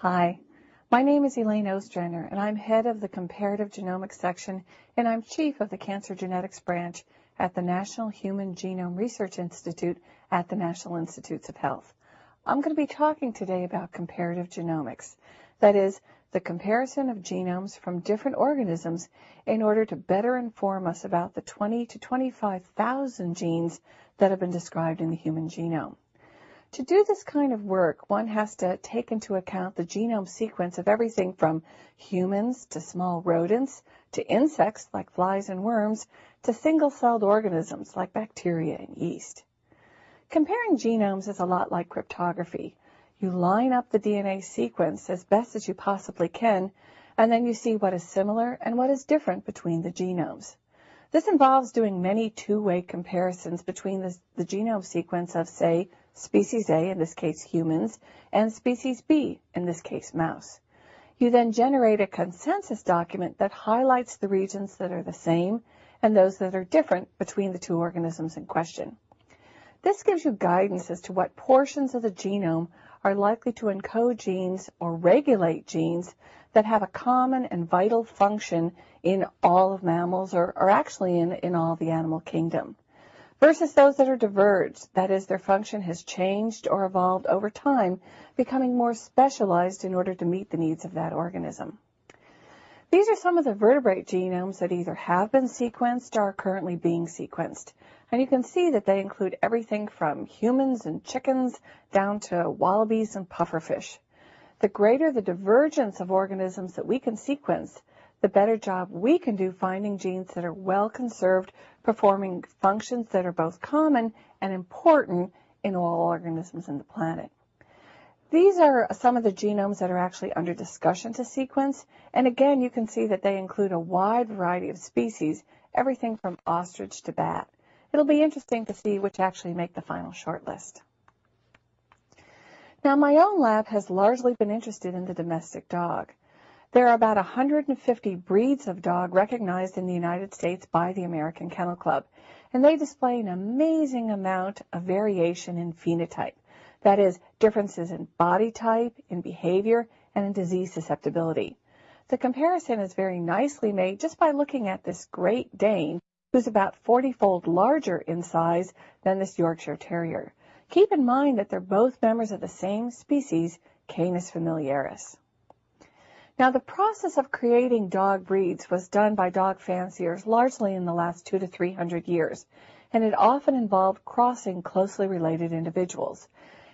Hi, my name is Elaine Ostrander, and I'm head of the Comparative Genomics section, and I'm chief of the Cancer Genetics branch at the National Human Genome Research Institute at the National Institutes of Health. I'm going to be talking today about comparative genomics. That is, the comparison of genomes from different organisms in order to better inform us about the 20 to 25,000 genes that have been described in the human genome. To do this kind of work, one has to take into account the genome sequence of everything from humans to small rodents to insects like flies and worms to single-celled organisms like bacteria and yeast. Comparing genomes is a lot like cryptography. You line up the DNA sequence as best as you possibly can, and then you see what is similar and what is different between the genomes. This involves doing many two-way comparisons between the, the genome sequence of, say, species A, in this case humans, and species B, in this case mouse. You then generate a consensus document that highlights the regions that are the same and those that are different between the two organisms in question. This gives you guidance as to what portions of the genome are likely to encode genes or regulate genes that have a common and vital function in all of mammals or, or actually in, in all the animal kingdom versus those that are diverged, that is, their function has changed or evolved over time, becoming more specialized in order to meet the needs of that organism. These are some of the vertebrate genomes that either have been sequenced or are currently being sequenced. And you can see that they include everything from humans and chickens down to wallabies and pufferfish. The greater the divergence of organisms that we can sequence, the better job we can do finding genes that are well conserved, performing functions that are both common and important in all organisms in the planet. These are some of the genomes that are actually under discussion to sequence, and again, you can see that they include a wide variety of species, everything from ostrich to bat. It'll be interesting to see which actually make the final shortlist. Now, my own lab has largely been interested in the domestic dog. There are about 150 breeds of dog recognized in the United States by the American Kennel Club, and they display an amazing amount of variation in phenotype. That is, differences in body type, in behavior, and in disease susceptibility. The comparison is very nicely made just by looking at this Great Dane, who's about 40-fold larger in size than this Yorkshire Terrier. Keep in mind that they're both members of the same species, Canis familiaris. Now, the process of creating dog breeds was done by dog fanciers largely in the last two to three hundred years, and it often involved crossing closely related individuals.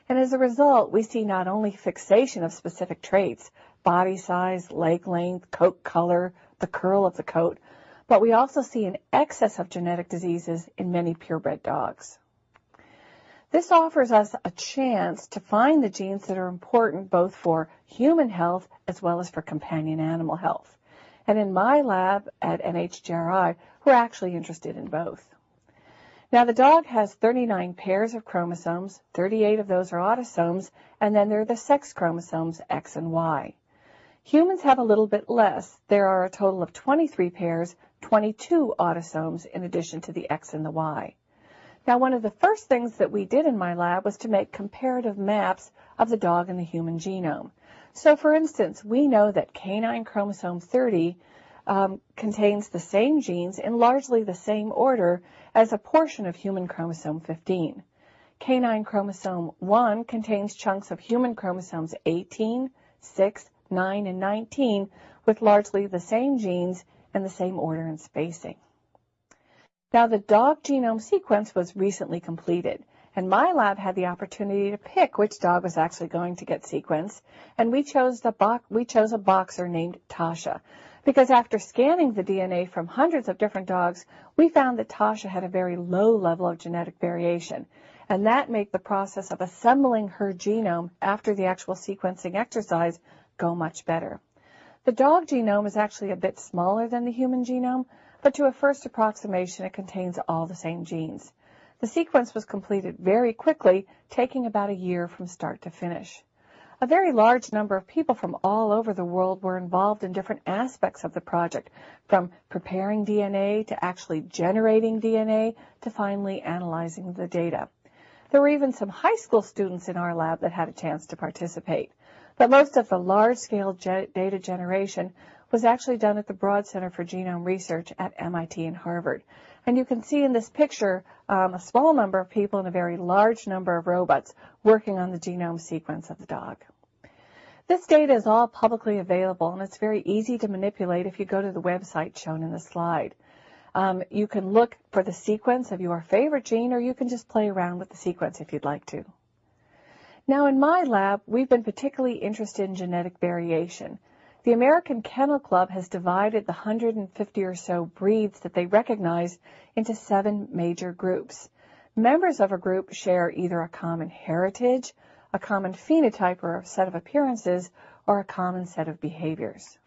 And as a result, we see not only fixation of specific traits, body size, leg length, coat color, the curl of the coat, but we also see an excess of genetic diseases in many purebred dogs. This offers us a chance to find the genes that are important both for human health as well as for companion animal health. And in my lab at NHGRI, we're actually interested in both. Now, the dog has 39 pairs of chromosomes, 38 of those are autosomes, and then there are the sex chromosomes X and Y. Humans have a little bit less. There are a total of 23 pairs, 22 autosomes in addition to the X and the Y. Now, one of the first things that we did in my lab was to make comparative maps of the dog and the human genome. So, for instance, we know that canine chromosome 30 um, contains the same genes in largely the same order as a portion of human chromosome 15. Canine chromosome 1 contains chunks of human chromosomes 18, 6, 9, and 19 with largely the same genes and the same order and spacing. Now, the dog genome sequence was recently completed, and my lab had the opportunity to pick which dog was actually going to get sequenced, and we chose, we chose a boxer named Tasha, because after scanning the DNA from hundreds of different dogs, we found that Tasha had a very low level of genetic variation, and that made the process of assembling her genome after the actual sequencing exercise go much better. The dog genome is actually a bit smaller than the human genome, but to a first approximation, it contains all the same genes. The sequence was completed very quickly, taking about a year from start to finish. A very large number of people from all over the world were involved in different aspects of the project, from preparing DNA to actually generating DNA to finally analyzing the data. There were even some high school students in our lab that had a chance to participate. But most of the large-scale ge- data generation was actually done at the Broad Center for Genome Research at MIT and Harvard. And you can see in this picture um, a small number of people and a very large number of robots working on the genome sequence of the dog. This data is all publicly available and it's very easy to manipulate if you go to the website shown in the slide. Um, you can look for the sequence of your favorite gene, or you can just play around with the sequence if you'd like to. Now, in my lab, we've been particularly interested in genetic variation. The American Kennel Club has divided the 150 or so breeds that they recognize into seven major groups. Members of a group share either a common heritage, a common phenotype or a set of appearances, or a common set of behaviors.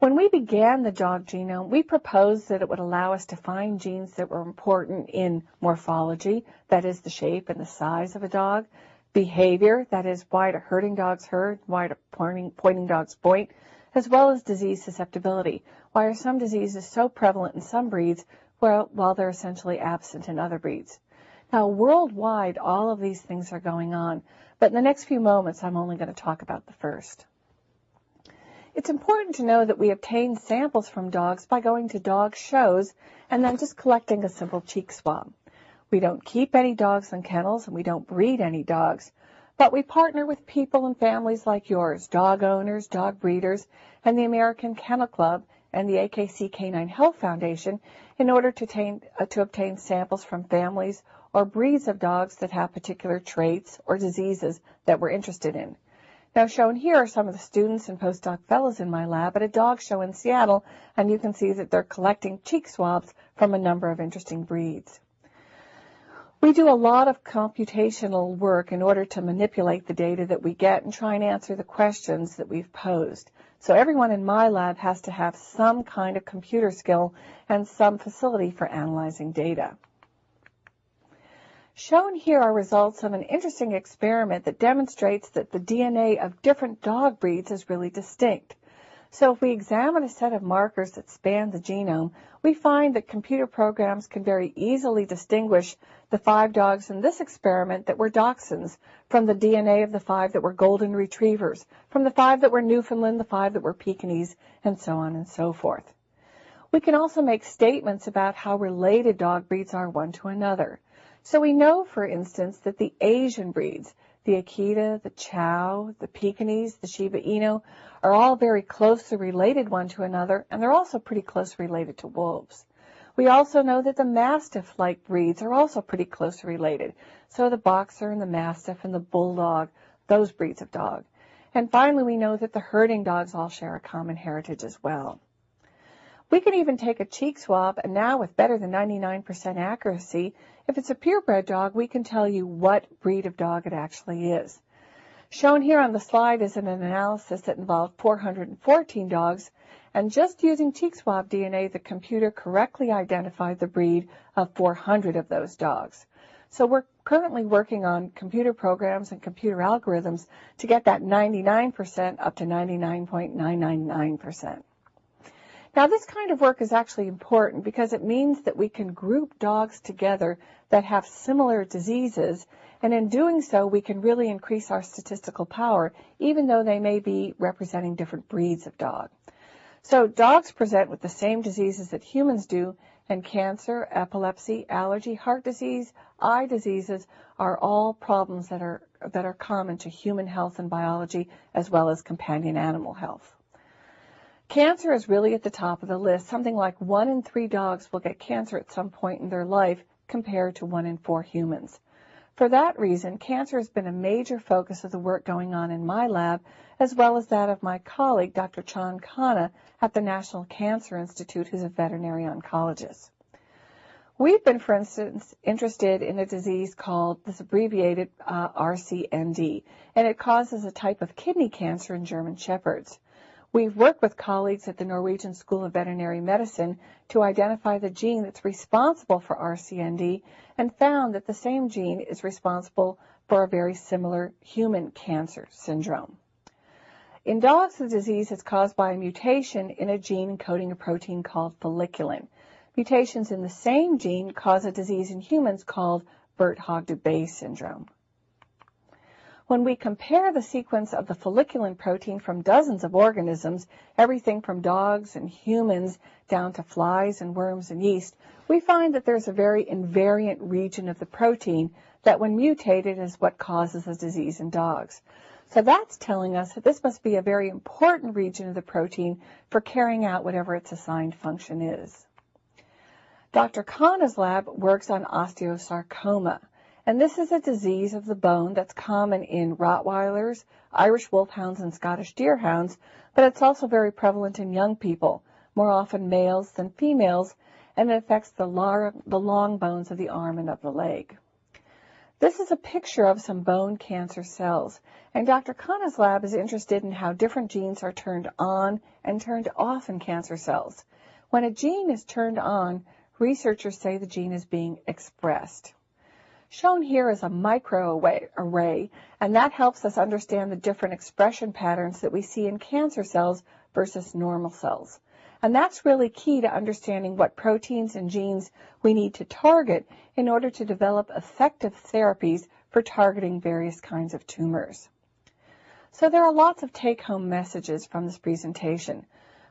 When we began the dog genome, we proposed that it would allow us to find genes that were important in morphology, that is the shape and the size of a dog, behavior, that is why do herding dogs herd, why do pointing, pointing dogs point, as well as disease susceptibility. Why are some diseases so prevalent in some breeds while, while they're essentially absent in other breeds? Now, worldwide, all of these things are going on, but in the next few moments, I'm only going to talk about the first. It's important to know that we obtain samples from dogs by going to dog shows and then just collecting a simple cheek swab. We don't keep any dogs in kennels and we don't breed any dogs, but we partner with people and families like yours, dog owners, dog breeders, and the American Kennel Club and the AKC Canine Health Foundation in order to uh, to obtain samples from families or breeds of dogs that have particular traits or diseases that we're interested in. Now shown here are some of the students and postdoc fellows in my lab at a dog show in Seattle, and you can see that they're collecting cheek swabs from a number of interesting breeds. We do a lot of computational work in order to manipulate the data that we get and try and answer the questions that we've posed. So everyone in my lab has to have some kind of computer skill and some facility for analyzing data. Shown here are results of an interesting experiment that demonstrates that the DNA of different dog breeds is really distinct. So if we examine a set of markers that span the genome, we find that computer programs can very easily distinguish the five dogs in this experiment that were dachshunds from the DNA of the five that were golden retrievers, from the five that were Newfoundland, the five that were Pekingese, and so on and so forth. We can also make statements about how related dog breeds are one to another. So we know, for instance, that the Asian breeds, the Akita, the Chow, the Pekingese, the Shiba Inu, are all very closely related one to another, and they're also pretty closely related to wolves. We also know that the Mastiff-like breeds are also pretty closely related. So the Boxer and the Mastiff and the Bulldog, those breeds of dog. And finally, we know that the herding dogs all share a common heritage as well. We can even take a cheek swab, and now with better than 99% accuracy, if it's a purebred dog, we can tell you what breed of dog it actually is. Shown here on the slide is an analysis that involved 414 dogs, and just using cheek swab DNA, the computer correctly identified the breed of 400 of those dogs. So we're currently working on computer programs and computer algorithms to get that 99% up to 99.999%. Now, this kind of work is actually important because it means that we can group dogs together that have similar diseases, and in doing so, we can really increase our statistical power, even though they may be representing different breeds of dog. So dogs present with the same diseases that humans do, and cancer, epilepsy, allergy, heart disease, eye diseases are all problems that are, that are common to human health and biology as well as companion animal health. Cancer is really at the top of the list. Something like one in three dogs will get cancer at some point in their life compared to one in four humans. For that reason, cancer has been a major focus of the work going on in my lab, as well as that of my colleague, Dr. Chand Khanna, at the National Cancer Institute, who's a veterinary oncologist. We've been, for instance, interested in a disease called this abbreviated uh, RCND, and it causes a type of kidney cancer in German Shepherds. We've worked with colleagues at the Norwegian School of Veterinary Medicine to identify the gene that's responsible for RCND and found that the same gene is responsible for a very similar human cancer syndrome. In dogs, the disease is caused by a mutation in a gene encoding a protein called folliculin. Mutations in the same gene cause a disease in humans called Birt-Hogg-Dubé syndrome. When we compare the sequence of the folliculin protein from dozens of organisms, everything from dogs and humans down to flies and worms and yeast, we find that there's a very invariant region of the protein that when mutated is what causes the disease in dogs. So that's telling us that this must be a very important region of the protein for carrying out whatever its assigned function is. Dr. Khanna's lab works on osteosarcoma. And this is a disease of the bone that's common in Rottweilers, Irish Wolfhounds, and Scottish Deerhounds, but it's also very prevalent in young people, more often males than females, and it affects the, the long bones of the arm and of the leg. This is a picture of some bone cancer cells, and Dr. Khanna's lab is interested in how different genes are turned on and turned off in cancer cells. When a gene is turned on, researchers say the gene is being expressed. Shown here is a microarray, and that helps us understand the different expression patterns that we see in cancer cells versus normal cells. And that's really key to understanding what proteins and genes we need to target in order to develop effective therapies for targeting various kinds of tumors. So there are lots of take-home messages from this presentation,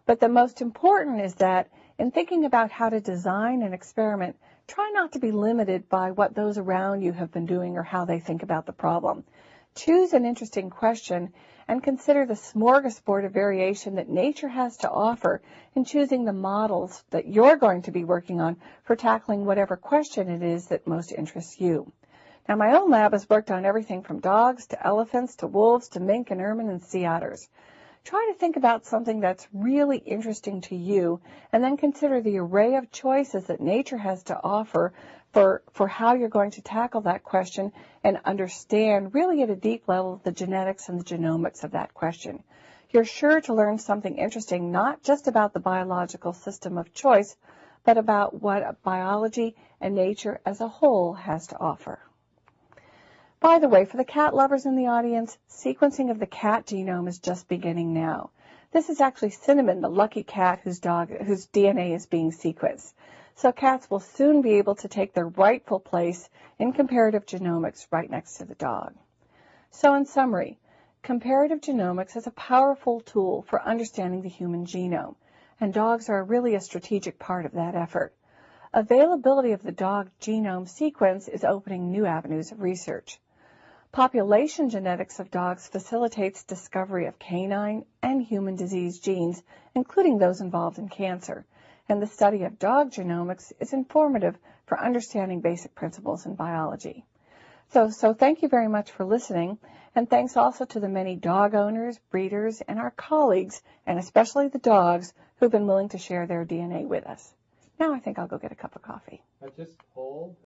but the most important is that in thinking about how to design an experiment, try not to be limited by what those around you have been doing or how they think about the problem. Choose an interesting question and consider the smorgasbord of variation that nature has to offer in choosing the models that you're going to be working on for tackling whatever question it is that most interests you. Now, my own lab has worked on everything from dogs to elephants to wolves to mink and ermine and sea otters try to think about something that's really interesting to you and then consider the array of choices that nature has to offer for, for how you're going to tackle that question and understand really at a deep level the genetics and the genomics of that question. You're sure to learn something interesting not just about the biological system of choice, but about what biology and nature as a whole has to offer. By the way, for the cat lovers in the audience, sequencing of the cat genome is just beginning now. This is actually Cinnamon, the lucky cat whose dog, whose DNA is being sequenced. So cats will soon be able to take their rightful place in comparative genomics right next to the dog. So in summary, comparative genomics is a powerful tool for understanding the human genome, and dogs are really a strategic part of that effort. Availability of the dog genome sequence is opening new avenues of research. Population genetics of dogs facilitates discovery of canine and human disease genes, including those involved in cancer. And the study of dog genomics is informative for understanding basic principles in biology. So, so thank you very much for listening, and thanks also to the many dog owners, breeders, and our colleagues, and especially the dogs, who've been willing to share their DNA with us. Now I think I'll go get a cup of coffee.